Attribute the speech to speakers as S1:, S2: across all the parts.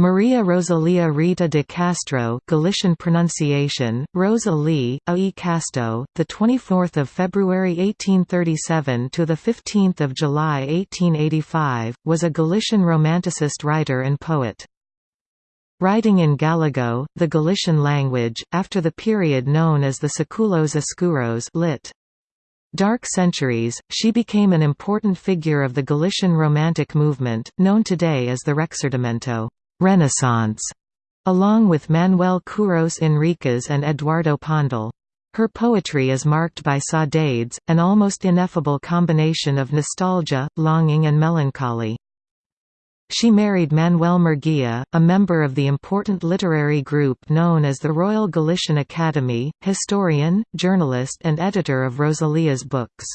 S1: Maria Rosalia Rita de Castro, Galician pronunciation Rosa Lee, A. E. Casto, the 24th of February 1837 to the 15th of July 1885, was a Galician romanticist writer and poet. Writing in Gallego, the Galician language, after the period known as the Séculos Escuros lit. Dark Centuries, she became an important figure of the Galician Romantic movement, known today as the Rexurdimento. Renaissance, along with Manuel Curros Enríquez and Eduardo Pondal. Her poetry is marked by saudades, an almost ineffable combination of nostalgia, longing and melancholy. She married Manuel Murguia, a member of the important literary group known as the Royal Galician Academy, historian, journalist and editor of Rosalia's books.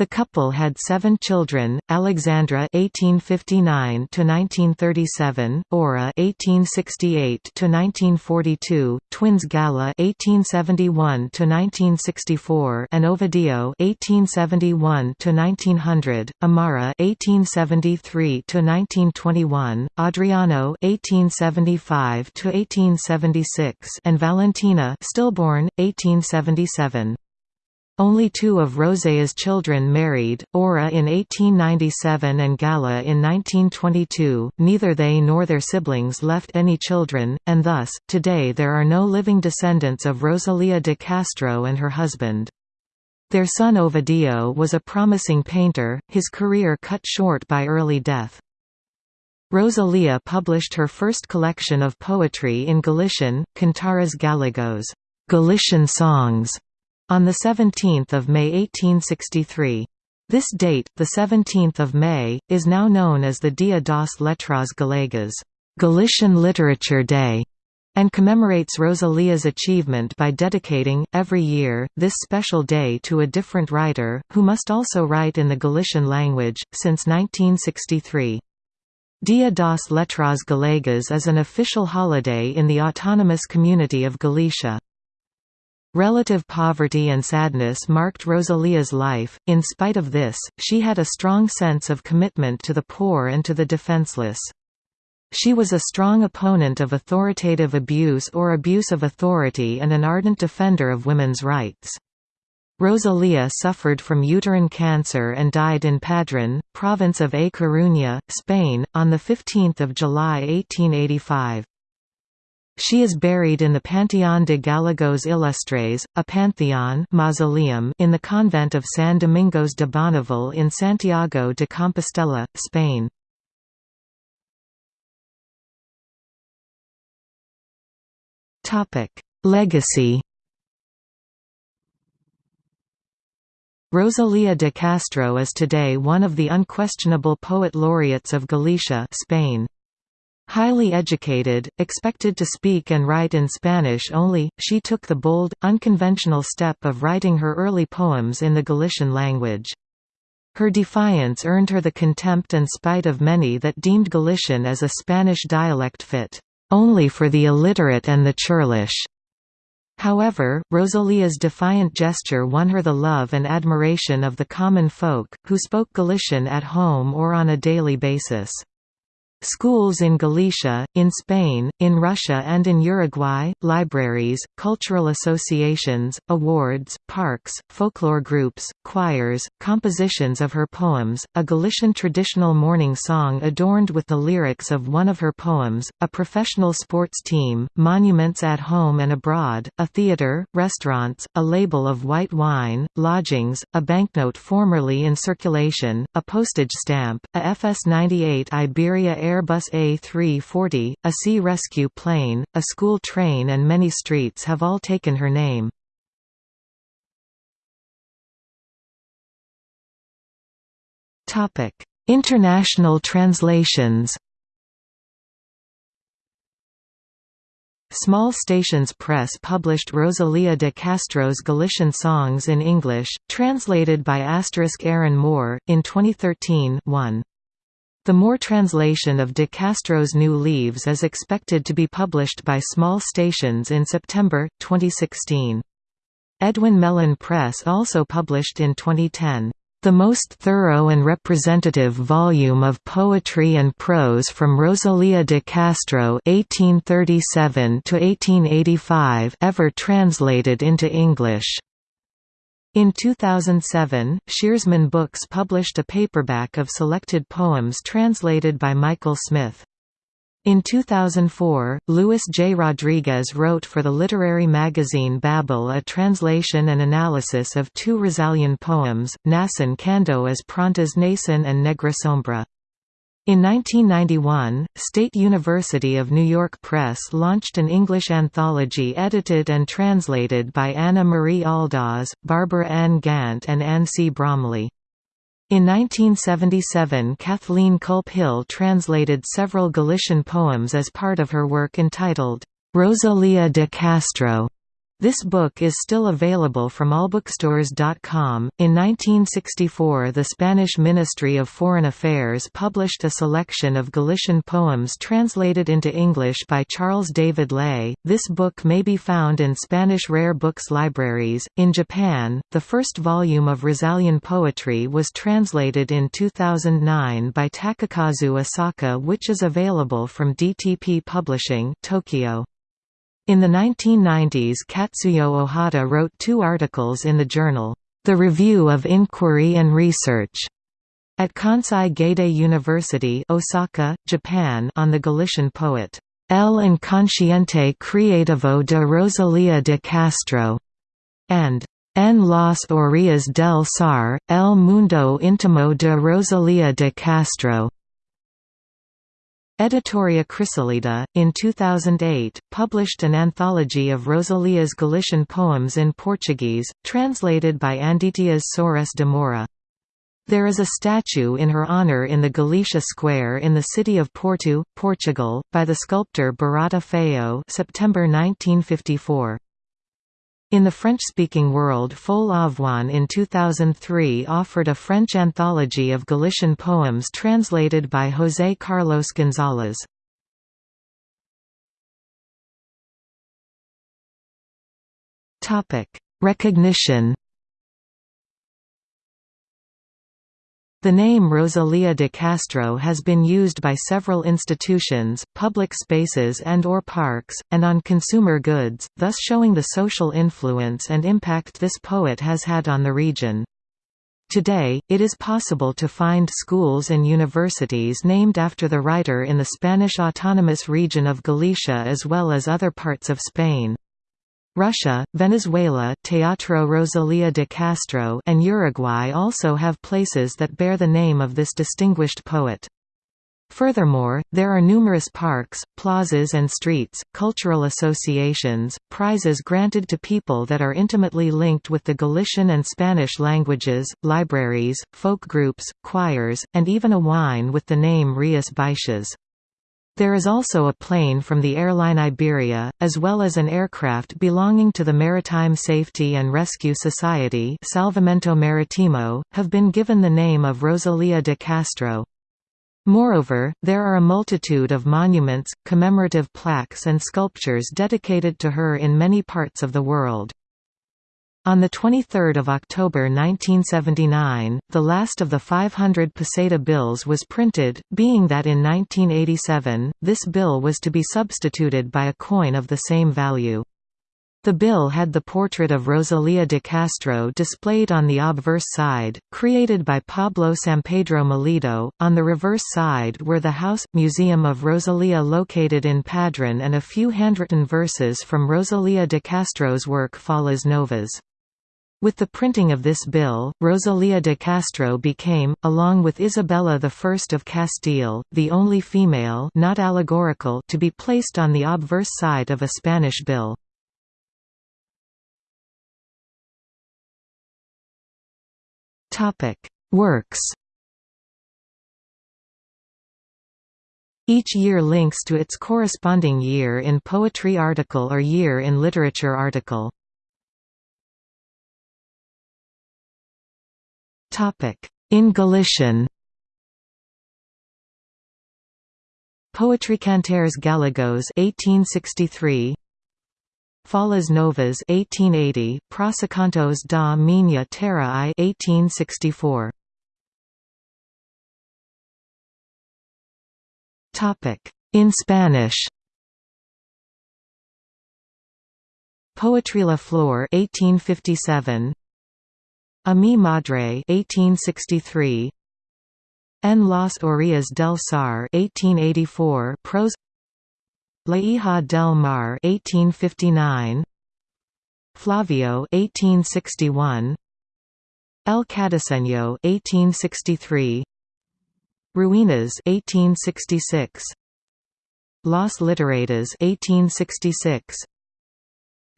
S1: The couple had seven children: Alexandra (1859–1937), Aura (1868–1942), twins Gala (1871–1964), and Ovidio (1871–1900), Amara (1873–1921), Adriano (1875–1876), and Valentina, stillborn, 1877. Only two of Rosé's children married, Aura in 1897 and Gala in 1922, neither they nor their siblings left any children, and thus, today there are no living descendants of Rosalia de Castro and her husband. Their son Ovidio was a promising painter, his career cut short by early death. Rosalia published her first collection of poetry in Galician, Cantares Galegos Galician songs", on 17 May 1863. This date, 17 May, is now known as the Dia das Letras Galegas Galician Literature Day, and commemorates Rosalia's achievement by dedicating, every year, this special day to a different writer, who must also write in the Galician language, since 1963. Dia das Letras Galegas is an official holiday in the autonomous community of Galicia. Relative poverty and sadness marked Rosalia's life, in spite of this, she had a strong sense of commitment to the poor and to the defenseless. She was a strong opponent of authoritative abuse or abuse of authority and an ardent defender of women's rights. Rosalia suffered from uterine cancer and died in Padrón, province of A Coruña, Spain, on 15 July 1885. She is buried in the Panteón de Galegos Ilustres, a pantheon mausoleum in the convent of San Domingos de Bonaval in Santiago de Compostela, Spain. Legacy Rosalia de Castro is today one of the unquestionable poet laureates of Galicia Spain. Highly educated, expected to speak and write in Spanish only, she took the bold, unconventional step of writing her early poems in the Galician language. Her defiance earned her the contempt and spite of many that deemed Galician as a Spanish dialect fit, "...only for the illiterate and the churlish." However, Rosalia's defiant gesture won her the love and admiration of the common folk, who spoke Galician at home or on a daily basis. Schools in Galicia, in Spain, in Russia and in Uruguay, libraries, cultural associations, awards, parks, folklore groups, choirs, compositions of her poems, a Galician traditional morning song adorned with the lyrics of one of her poems, a professional sports team, monuments at home and abroad, a theatre, restaurants, a label of white wine, lodgings, a banknote formerly in circulation, a postage stamp, a FS-98 Iberia Air Airbus A340, a sea rescue plane, a school train and many streets have all taken her name. International translations Small Stations Press published Rosalia de Castro's Galician songs in English, translated by Aaron Moore, in 2013 1. The Moore translation of De Castro's New Leaves is expected to be published by Small Stations in September, 2016. Edwin Mellen Press also published in 2010. The most thorough and representative volume of poetry and prose from Rosalía de Castro (1837–1885) ever translated into English. In 2007, Shearsman Books published a paperback of selected poems translated by Michael Smith. In 2004, Luis J. Rodriguez wrote for the literary magazine Babel a translation and analysis of two Rosalian poems, Nasan Kando as Prontas Nasan and Negra Sombra. In 1991, State University of New York Press launched an English anthology edited and translated by Anna Marie Aldaz, Barbara N. Gantt and Anne C. Bromley. In 1977 Kathleen Kulp Hill translated several Galician poems as part of her work entitled, Rosalía de Castro. This book is still available from allbookstores.com. In 1964, the Spanish Ministry of Foreign Affairs published a selection of Galician poems translated into English by Charles David Ley. This book may be found in Spanish rare books libraries. In Japan, the first volume of Rosalian poetry was translated in 2009 by Takakazu Asaka, which is available from DTP Publishing, Tokyo. In the 1990s Katsuyo Ohata wrote two articles in the journal, The Review of Inquiry and Research, at Kansai Gaidai University Osaka, Japan on the Galician poet, El Inconsciente Creativo de Rosalía de Castro, and En las orillas del Sar, El Mundo Íntimo de Rosalía de Castro. Editoria Chrysalida, in 2008, published an anthology of Rosalia's Galician poems in Portuguese, translated by Anditias Soares de Moura. There is a statue in her honour in the Galicia Square in the city of Porto, Portugal, by the sculptor Barata Feio September 1954. In the French-speaking world Folle Avoine in 2003 offered a French anthology of Galician poems translated by José Carlos González. Recognition The name Rosalía de Castro has been used by several institutions, public spaces and or parks, and on consumer goods, thus showing the social influence and impact this poet has had on the region. Today, it is possible to find schools and universities named after the writer in the Spanish autonomous region of Galicia as well as other parts of Spain. Russia, Venezuela Teatro Rosalía de Castro and Uruguay also have places that bear the name of this distinguished poet. Furthermore, there are numerous parks, plazas and streets, cultural associations, prizes granted to people that are intimately linked with the Galician and Spanish languages, libraries, folk groups, choirs, and even a wine with the name Rias Baixas. There is also a plane from the airline Iberia, as well as an aircraft belonging to the Maritime Safety and Rescue Society Salvamento Maritimo, have been given the name of Rosalía de Castro. Moreover, there are a multitude of monuments, commemorative plaques and sculptures dedicated to her in many parts of the world. On 23 October 1979, the last of the 500 peseta bills was printed, being that in 1987, this bill was to be substituted by a coin of the same value. The bill had the portrait of Rosalía de Castro displayed on the obverse side, created by Pablo Sampedro Melito. On the reverse side were the house museum of Rosalía located in Padrón and a few handwritten verses from Rosalía de Castro's work Follas Novas. With the printing of this bill, Rosalía de Castro became, along with Isabella I of Castile, the only female not allegorical to be placed on the obverse side of a Spanish bill. Works Each year links to its corresponding year in poetry article or year in literature article. In Galician Poetry Cantares Gallegos 1863 Follas Novas 1880, Prosacantos da Minha Terra I 1864. Topic in Spanish. Poetry La Flor 1857. A mi madre 1863. En las orillas del Sar 1884 prose. La del mar 1859 Flavio 1861 El Cadiceño 1863 Ruinas 1866 Los Literatos 1866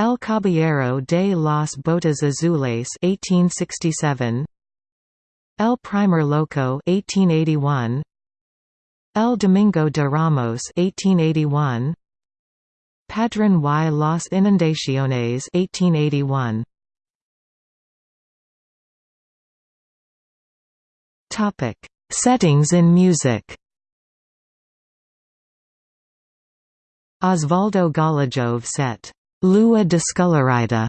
S1: El Caballero de las Botas Azules 1867 El Primer Loco 1881 El Domingo de Ramos 1881 Padrón y las Inundaciones 1881 Topic. Settings in music. Osvaldo Golijov set Lua Descolorida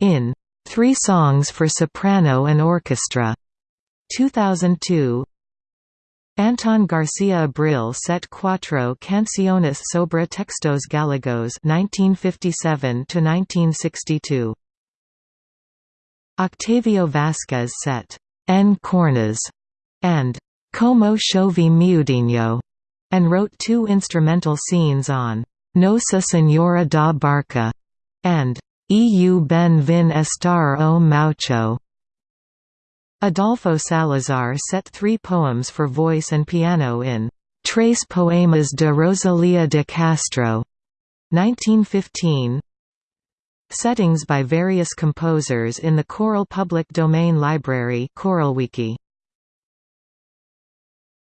S1: in Three Songs for Soprano and Orchestra 2002 Anton Garcia Abril set Cuatro Canciones sobre Textos Gallegos 1957–1962 Octavio Vasquez set En Cornas and Como Chove Miudinho, and wrote two instrumental scenes on Nossa Senhora da Barca and Eu ben vin estar o Maucho. Adolfo Salazar set three poems for voice and piano in Tres Poemas de Rosalia de Castro 1915. Settings by various composers in the Choral Public Domain Library ChoralWiki